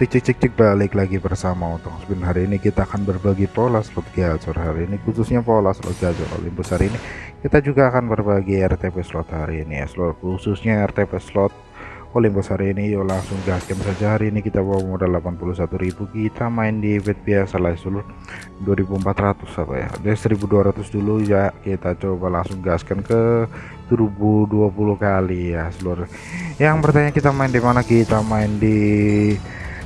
cek cek cek cek balik lagi bersama Otong Spin hari ini kita akan berbagi pola slot gacor hari ini khususnya pola slot gacor Olympus. Hari ini kita juga akan berbagi RTP slot hari ini. Ya slot khususnya RTP slot Olympus hari ini. Yuk langsung gaskan saja. Hari ini kita bawa modal 81.000 kita main di bet biasa lah seluruh 2400 apa ya? Dari 1200 dulu. Ya kita coba langsung gaskan ke 1020 kali ya seluruh yang bertanya kita main di mana? Kita main di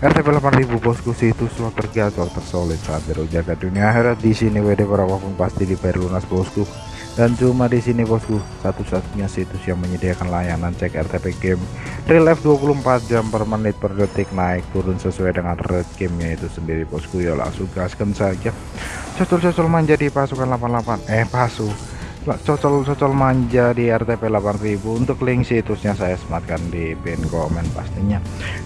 RTP 8000 bosku situs slot tergacor tersolid saat jaga dunia akhirat. Di sini WD berapapun pasti dibayar lunas bosku. Dan cuma di sini bosku satu-satunya situs yang menyediakan layanan cek RTP game. Real life 24 jam per menit per detik naik turun sesuai dengan rate gamenya itu sendiri bosku. Ya langsung gaskan saja. Cocol-cocol menjadi pasukan 88 eh pasukan cocol-cocol manja di RTP 8000 untuk link situsnya saya sematkan di pin komen pastinya.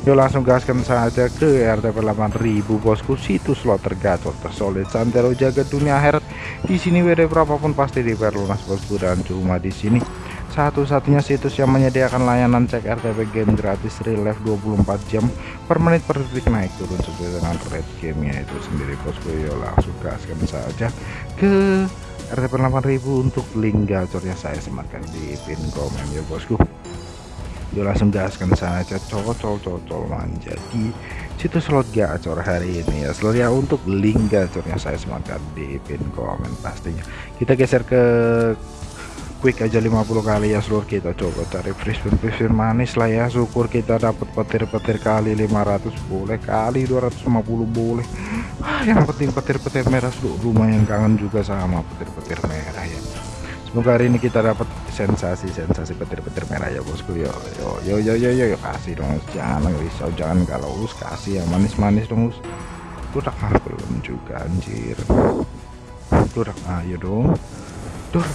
Yuk langsung gaskan saja ke RTP 8000 bosku. Situs slot tergacor tersolid santero jaga dunia akhirat. Di sini WD berapapun pasti dibayar lunas bosku dan cuma di sini. Satu-satunya situs yang menyediakan layanan cek RTP game gratis real life 24 jam per menit per detik. Naik turun sesuai dengan rate gamenya itu sendiri bosku. Yuk langsung gaskan saja ke RTP 8000 untuk link gacornya saya sematkan di pin komen ya bosku. Yuk langsung gaskan saja. Cocol-cocol menjadi situs slot gacor hari ini ya. Seluruh ya untuk link gacornya saya sematkan di pin komen pastinya. Kita geser ke quick aja 50 kali ya seluruh kita coba cari spin manis lah ya. Syukur kita dapat petir-petir kali 500 boleh kali 250 boleh. Ah, yang penting petir-petir merah seluruh lumayan kangen juga sama petir-petir merah ya. Semoga hari ini kita dapat sensasi-sensasi petir-petir merah ya bosku. Yo yo yo yo yo yo, yo. kasih dong jangan risau jangan kalau us. Kasih yang manis-manis dong us. Udah ah, belum juga anjir? Udah ayo dong. Duh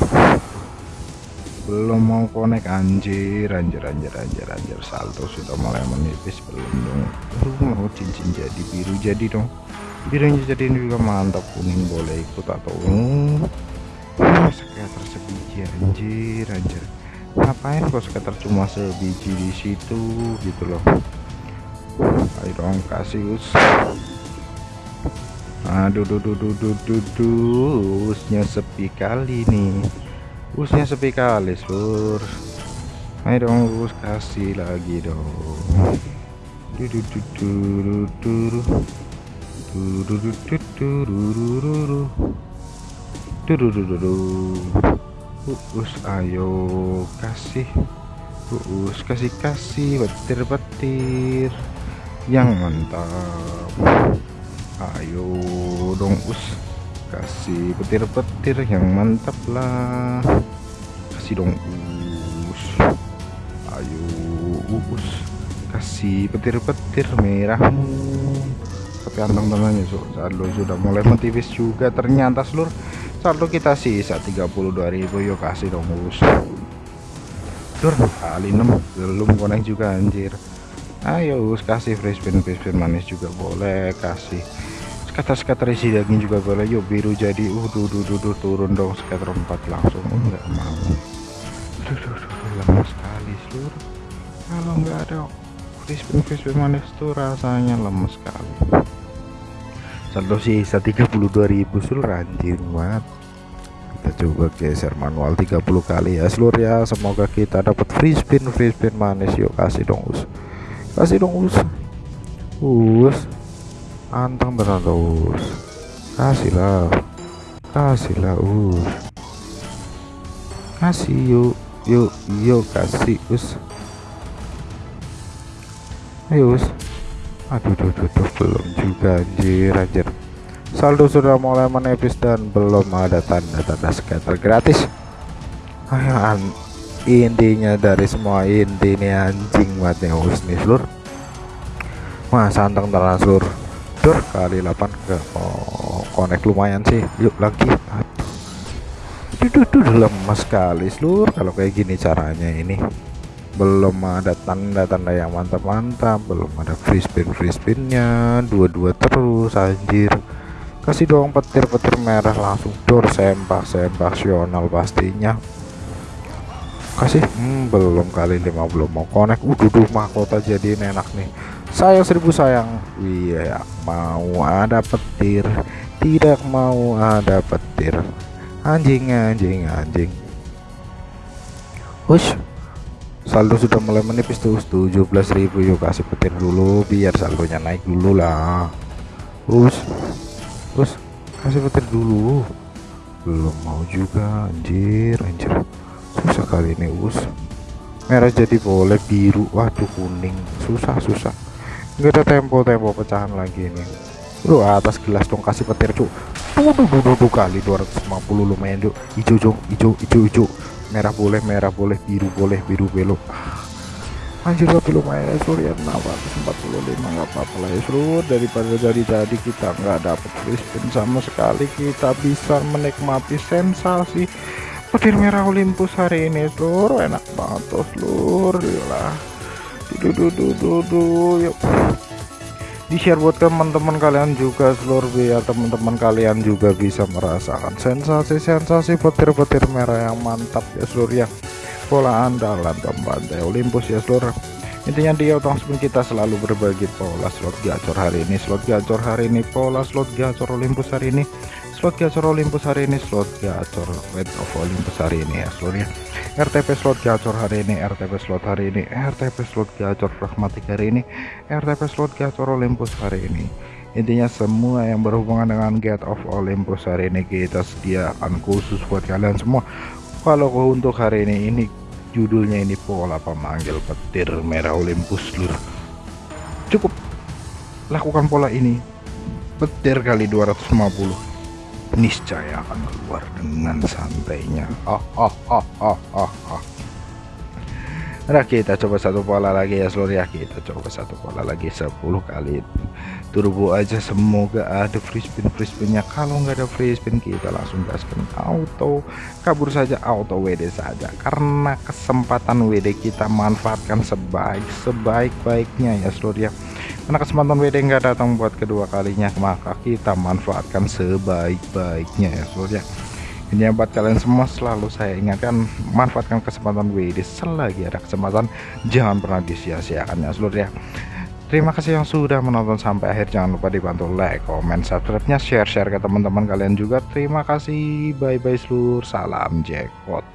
belum mau konek anjir. Anjir anjir anjir anjir. Salto sudah mulai menipis belum dong. Uh, mau cincin jadi biru jadi dong. Birunya jadi ini juga mantap kuning boleh ikut atau uh, skater sebiji anjir anjir. Ngapain kok skater cuma sebiji di situ gitu loh. Ayo dong kasih us. Aduh duh duh duh duh duh duh usnya sepi kali nih busnya sepi kali sur ayo dong bus kasih lagi dong Us ayo kasih Us kasih kasih petir-petir yang mantap ayo dong us kasih petir-petir yang mantap lah kasih dong us. Ayo us. Kasih petir-petir merahmu. Tapi anteng tenangnya so, saldo sudah mulai mentipis juga ternyata seluruh saldo kita sisa 32.000 yuk kasih dong us. Dur kali 6 belum konek juga anjir. Ayo us kasih free spin free spin manis juga boleh kasih scatter-scatter isi daging juga boleh. Yuk biru jadi. Uh duh, duh, duh, duh, turun dong scatter 4 langsung. Oh, enggak mau. Duh, duh, duh, lemas sekali seluruh. Kalau enggak ada crispy crispy manis tuh rasanya lemes sekali. Saldo sisa 32.000 seluruh anjir banget kita coba geser manual 30 kali ya seluruh ya. Semoga kita dapat free spin free spin manis. Yuk kasih dong us. Kasih dong us. Us anteng terus kasihlah kasihlah us. Kasih yuk. Yuk yuk kasih us. Ayo us. Aduh duh, duh, duh, belum juga anjir anjir. Saldo sudah mulai menipis dan belum ada tanda-tanda scatter gratis. Ayo intinya dari semua inti ini anjing mati us nih seluruh wah santang terang Dor kali 8 ke oh, lumayan sih yuk lagi. Aduh. Duh, lemas sekali seluruh kalau kayak gini caranya ini. Belum ada tanda-tanda yang mantap-mantap belum ada free spin free spinnya dua-dua terus anjir. Kasih dong petir-petir merah langsung dor sempak sempaksional pastinya. Kasih hmm, belum kali 5 belum mau connect. Duh mahkota jadi enak nih sayang seribu sayang. Iya mau ada petir tidak mau ada petir. Anjing anjing anjing. Hush saldo sudah mulai menipis tuh 17.000 yuk kasih petir dulu biar saldonya naik dulu lah. Terus terus kasih petir dulu. Belum mau juga anjir anjir. Susah kali ini us merah jadi boleh biru waduh kuning. Susah susah nggak ada tempo-tempo pecahan lagi ini. Lu atas gelas dong kasih petir cuk. Tuh duh, duh, kali 250 lumayan cuk. Hijau cuk hijau hijau hijau. Merah boleh merah boleh biru boleh biru belok. Anjir tapi lumayan ya surya 645 nggak apa-apa lah ya seluruh daripada jadi-jadi kita nggak dapet spin sama sekali. Kita bisa menikmati sensasi petir merah Olympus hari ini seluruh enak banget tuh seluruh lah dudu dudu dudu yuk. Di share buat teman-teman kalian juga seluruh biar teman-teman kalian juga bisa merasakan sensasi-sensasi petir-petir merah yang mantap ya seluruh ya. Pola andalan pembantai Olympus ya seluruh intinya di otong spin kita selalu berbagi pola slot gacor hari ini. Slot gacor hari ini pola slot gacor Olympus hari ini. Slot gacor Olympus hari ini slot gacor Red of Olympus hari ini ya seluruh ya RTP slot gacor hari ini RTP slot hari ini RTP slot gacor pragmatik hari ini RTP slot gacor Olympus hari ini. Intinya semua yang berhubungan dengan Get of Olympus hari ini kita sediakan khusus buat kalian semua. Kalau untuk hari ini ini judulnya ini pola pemanggil petir merah Olympus lur. Cukup. Lakukan pola ini. Petir kali 250 niscaya akan keluar dengan santainya. Oh oh oh oh oh oh Nah kita coba satu pola lagi ya seluruh ya. Kita coba satu pola lagi 10 kali. Turbo aja semoga ada free spin free spinnya kalau nggak ada free spin kita langsung gaskan auto. Kabur saja auto WD saja. Karena kesempatan WD kita manfaatkan sebaik sebaik baiknya ya seluruh ya karena kesempatan WD nggak datang buat kedua kalinya maka kita manfaatkan sebaik-baiknya ya seluruh ya ini buat kalian semua selalu saya ingatkan manfaatkan kesempatan WD selagi ada kesempatan jangan pernah disia-siakan ya seluruh ya Terima kasih yang sudah menonton sampai akhir. Jangan lupa dibantu like, comment, subscribe-nya, share-share ke teman-teman kalian juga. Terima kasih. Bye-bye seluruh. Salam jackpot.